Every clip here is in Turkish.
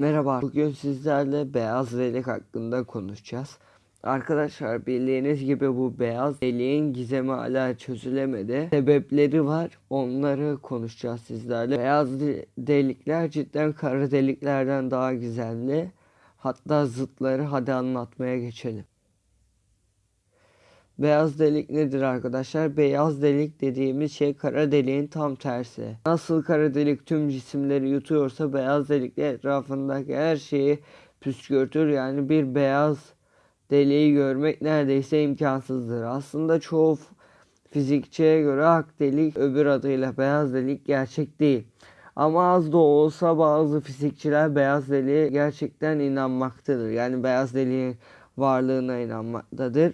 Merhaba, bugün sizlerle beyaz delik hakkında konuşacağız. Arkadaşlar bildiğiniz gibi bu beyaz deliğin gizemi hala çözülemedi. Sebepleri var, onları konuşacağız sizlerle. Beyaz de- delikler cidden kara deliklerden daha gizemli. Hatta zıtları hadi anlatmaya geçelim. Beyaz delik nedir arkadaşlar? Beyaz delik dediğimiz şey kara deliğin tam tersi. Nasıl kara delik tüm cisimleri yutuyorsa beyaz delik de etrafındaki her şeyi püskürtür. Yani bir beyaz deliği görmek neredeyse imkansızdır. Aslında çoğu fizikçiye göre ak delik öbür adıyla beyaz delik gerçek değil. Ama az da olsa bazı fizikçiler beyaz deliğe gerçekten inanmaktadır. Yani beyaz deliğin varlığına inanmaktadır.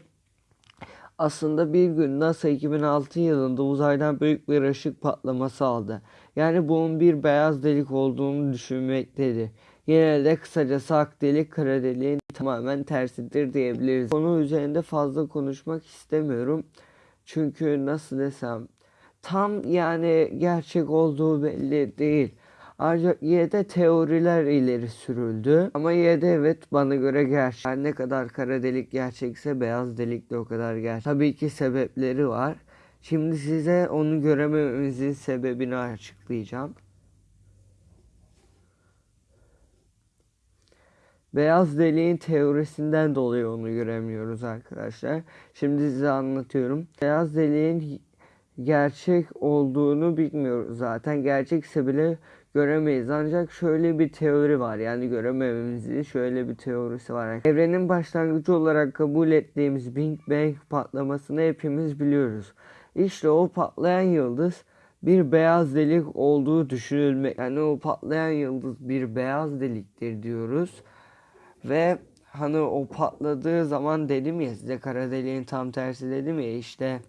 Aslında bir gün NASA 2006 yılında uzaydan büyük bir ışık patlaması aldı. Yani bunun bir beyaz delik olduğunu düşünmektedir. Yine de kısacası ak delik kara deliğin tamamen tersidir diyebiliriz. Konu üzerinde fazla konuşmak istemiyorum. Çünkü nasıl desem tam yani gerçek olduğu belli değil. Ancak yine teoriler ileri sürüldü. Ama yine evet bana göre gerçek. Her ne kadar kara delik gerçekse beyaz delik de o kadar gerçek. Tabii ki sebepleri var. Şimdi size onu göremememizin sebebini açıklayacağım. Beyaz deliğin teorisinden dolayı onu göremiyoruz arkadaşlar. Şimdi size anlatıyorum. Beyaz deliğin gerçek olduğunu bilmiyoruz zaten. Gerçekse bile göremeyiz. Ancak şöyle bir teori var. Yani göremememizin şöyle bir teorisi var. Evrenin başlangıcı olarak kabul ettiğimiz Big Bang patlamasını hepimiz biliyoruz. İşte o patlayan yıldız bir beyaz delik olduğu düşünülmek. Yani o patlayan yıldız bir beyaz deliktir diyoruz. Ve hani o patladığı zaman dedim ya size kara deliğin tam tersi dedim ya işte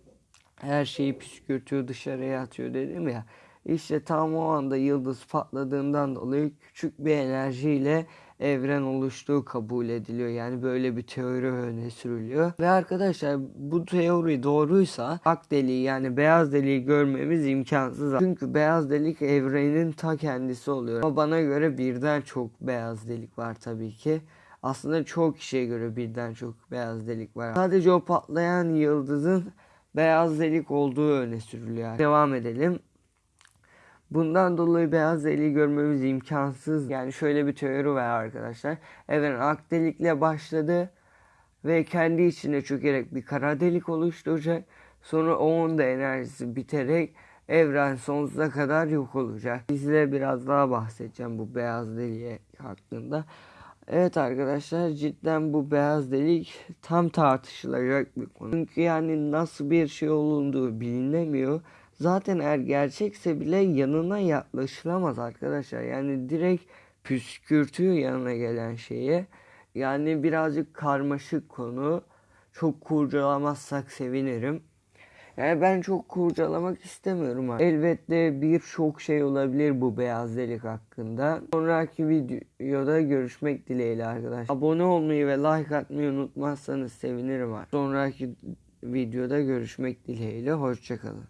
her şeyi püskürtüyor dışarıya atıyor dedim ya. İşte tam o anda yıldız patladığından dolayı küçük bir enerjiyle evren oluştuğu kabul ediliyor. Yani böyle bir teori öne sürülüyor. Ve arkadaşlar bu teori doğruysa ak deliği yani beyaz deliği görmemiz imkansız. Çünkü beyaz delik evrenin ta kendisi oluyor. Ama bana göre birden çok beyaz delik var tabii ki. Aslında çok kişiye göre birden çok beyaz delik var. Sadece o patlayan yıldızın beyaz delik olduğu öne sürülüyor. Devam edelim. Bundan dolayı beyaz deliği görmemiz imkansız. Yani şöyle bir teori var arkadaşlar. Evren ak delikle başladı ve kendi içine çökerek bir kara delik oluşturacak. Sonra onun da enerjisi biterek evren sonsuza kadar yok olacak. Size biraz daha bahsedeceğim bu beyaz deliğe hakkında. Evet arkadaşlar cidden bu beyaz delik tam tartışılacak bir konu. Çünkü yani nasıl bir şey olunduğu bilinemiyor. Zaten eğer gerçekse bile yanına yaklaşılamaz arkadaşlar. Yani direkt püskürtüyor yanına gelen şeye. Yani birazcık karmaşık konu. Çok kurcalamazsak sevinirim. Yani ben çok kurcalamak istemiyorum. Elbette birçok şey olabilir bu beyaz delik hakkında. Sonraki videoda görüşmek dileğiyle arkadaşlar. Abone olmayı ve like atmayı unutmazsanız sevinirim. Sonraki videoda görüşmek dileğiyle. Hoşçakalın.